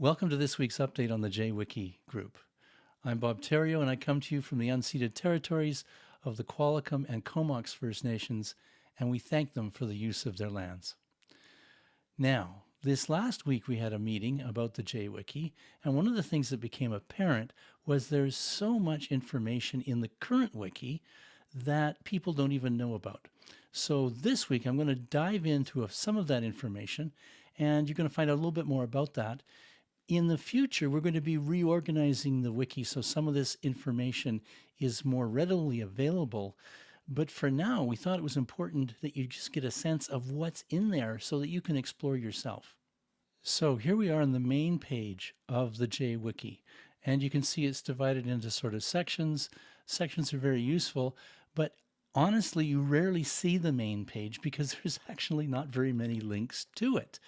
Welcome to this week's update on the JWiki group. I'm Bob Therriault, and I come to you from the unceded territories of the Qualicum and Comox First Nations, and we thank them for the use of their lands. Now, this last week we had a meeting about the JWiki, and one of the things that became apparent was there's so much information in the current wiki that people don't even know about. So this week I'm going to dive into some of that information, and you're going to find out a little bit more about that in the future, we're going to be reorganizing the wiki so some of this information is more readily available. But for now, we thought it was important that you just get a sense of what's in there so that you can explore yourself. So here we are on the main page of the JWiki. And you can see it's divided into sort of sections. Sections are very useful, but honestly, you rarely see the main page because there's actually not very many links to it.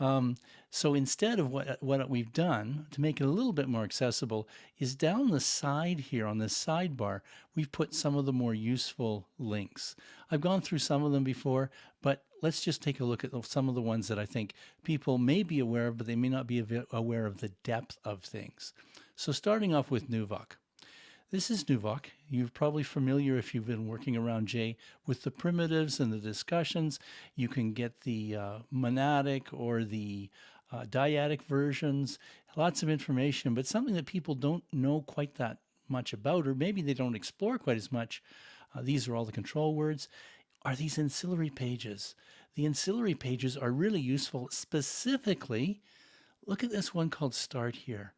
Um, so instead of what, what we've done to make it a little bit more accessible is down the side here on this sidebar, we've put some of the more useful links. I've gone through some of them before, but let's just take a look at some of the ones that I think people may be aware of, but they may not be aware of the depth of things. So starting off with Nuvoc. This is Nuvoc. You're probably familiar if you've been working around J with the primitives and the discussions. You can get the uh, monadic or the uh, dyadic versions, lots of information, but something that people don't know quite that much about, or maybe they don't explore quite as much. Uh, these are all the control words, are these ancillary pages. The ancillary pages are really useful specifically. Look at this one called Start Here.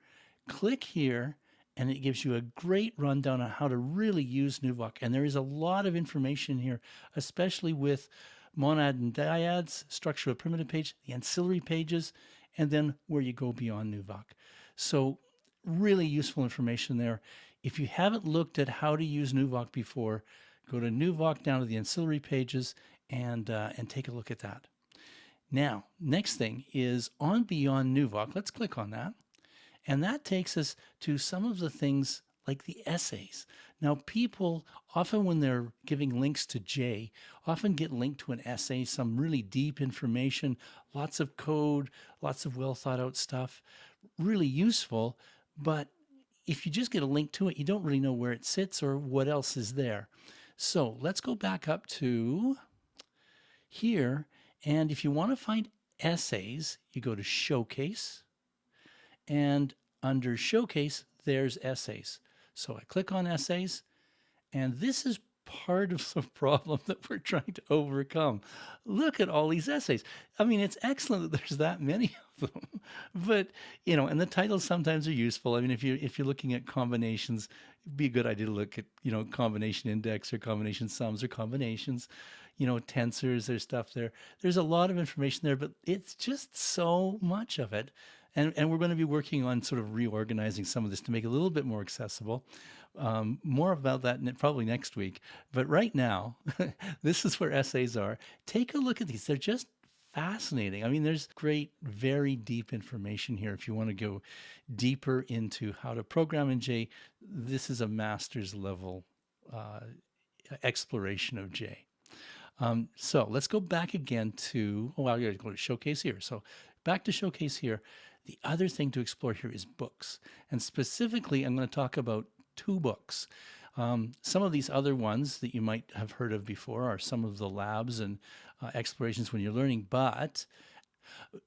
Click here and it gives you a great rundown on how to really use Nuvoc. And there is a lot of information here, especially with monad and dyads, structure of primitive page, the ancillary pages, and then where you go beyond Nuvoc. So really useful information there. If you haven't looked at how to use Nuvoc before, go to Nuvoc down to the ancillary pages and, uh, and take a look at that. Now, next thing is on Beyond Nuvoc. Let's click on that. And that takes us to some of the things like the essays. Now, people often, when they're giving links to J, often get linked to an essay, some really deep information, lots of code, lots of well thought out stuff, really useful. But if you just get a link to it, you don't really know where it sits or what else is there. So let's go back up to here. And if you want to find essays, you go to Showcase and under Showcase, there's Essays. So I click on Essays, and this is part of the problem that we're trying to overcome. Look at all these essays. I mean, it's excellent that there's that many of them, but you know, and the titles sometimes are useful. I mean, if you if you're looking at combinations, it'd be a good idea to look at you know combination index or combination sums or combinations. You know, tensors. There's stuff there. There's a lot of information there, but it's just so much of it and, and we're going to be working on sort of reorganizing some of this to make it a little bit more accessible. Um, more about that probably next week. But right now, this is where essays are. Take a look at these. They're just fascinating. I mean, there's great, very deep information here. If you want to go deeper into how to program in J, this is a master's level uh, exploration of J. Um, so let's go back again to, oh, I gotta go to showcase here. So back to showcase here. The other thing to explore here is books. And specifically, I'm going to talk about two books. Um, some of these other ones that you might have heard of before are some of the labs and uh, explorations when you're learning, but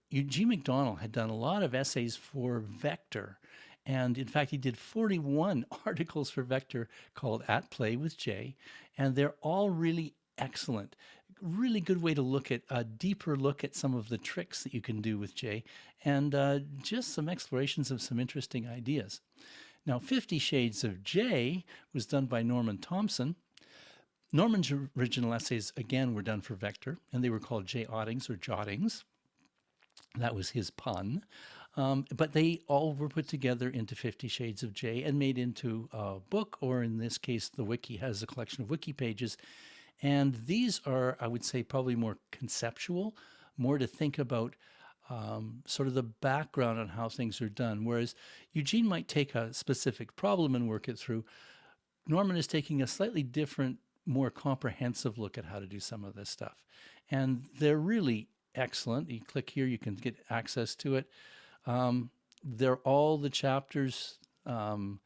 Eugene McDonnell had done a lot of essays for Vector. And in fact, he did 41 articles for Vector called At Play with J, and they're all really excellent really good way to look at a deeper look at some of the tricks that you can do with J and uh, just some explorations of some interesting ideas. Now, Fifty Shades of J was done by Norman Thomson. Norman's original essays, again, were done for Vector, and they were called J-ottings or jottings. That was his pun. Um, but they all were put together into Fifty Shades of J and made into a book, or in this case, the wiki has a collection of wiki pages and these are, I would say, probably more conceptual, more to think about um, sort of the background on how things are done. Whereas Eugene might take a specific problem and work it through. Norman is taking a slightly different, more comprehensive look at how to do some of this stuff. And they're really excellent. You click here, you can get access to it. Um, they're all the chapters. Um,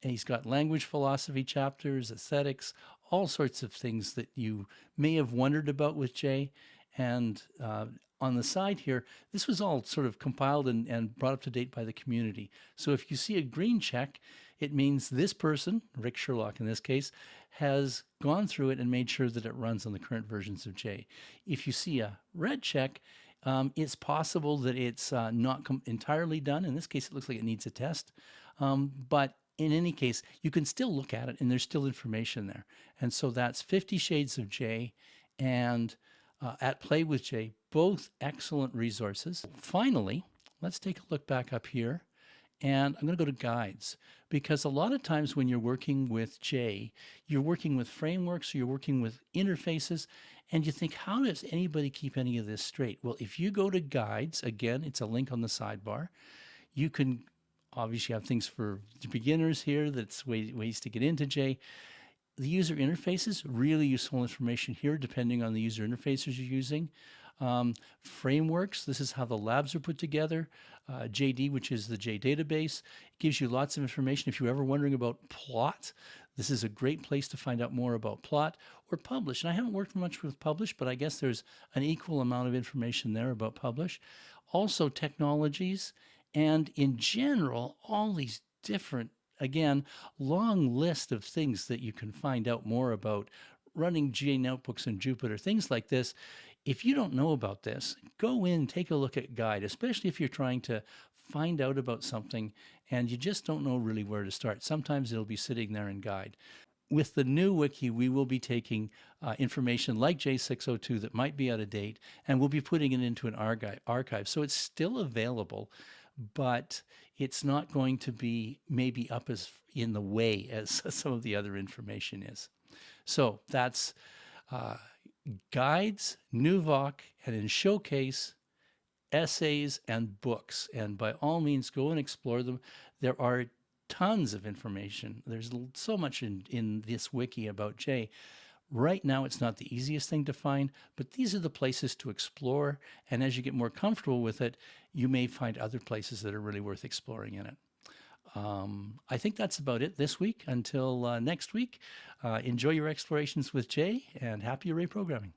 he's got language philosophy chapters, aesthetics, all sorts of things that you may have wondered about with J. And uh, on the side here, this was all sort of compiled and, and brought up to date by the community. So if you see a green check, it means this person, Ric Sherlock in this case, has gone through it and made sure that it runs on the current versions of J. If you see a red check, um, it's possible that it's uh, not entirely done. In this case, it looks like it needs a test. Um, but in any case, you can still look at it and there's still information there. And so that's 50 Shades of J and uh, At Play with J, both excellent resources. Finally, let's take a look back up here and I'm going to go to guides because a lot of times when you're working with J, you're working with frameworks, you're working with interfaces, and you think, how does anybody keep any of this straight? Well, if you go to guides, again, it's a link on the sidebar, you can obviously have things for beginners here, that's way, ways to get into J. The user interfaces, really useful information here, depending on the user interfaces you're using. Um, frameworks, this is how the labs are put together. Uh, JD, which is the J database, gives you lots of information. If you're ever wondering about plot, this is a great place to find out more about plot or publish. And I haven't worked much with publish, but I guess there's an equal amount of information there about publish. Also technologies and in general, all these different, again, long list of things that you can find out more about running J notebooks in Jupyter, things like this. If you don't know about this, go in, take a look at guide, especially if you're trying to find out about something and you just don't know really where to start. Sometimes it'll be sitting there in guide. With the new wiki, we will be taking uh, information like J602 that might be out of date, and we'll be putting it into an archive. So it's still available, but it's not going to be maybe up as in the way as some of the other information is. So that's uh, guides, NuVoc, and in Showcase, essays and books. And by all means, go and explore them. There are tons of information. There's so much in, in this wiki about J. Right now, it's not the easiest thing to find, but these are the places to explore. And as you get more comfortable with it, you may find other places that are really worth exploring in it. Um, I think that's about it this week. Until uh, next week, uh, enjoy your explorations with J and happy array programming.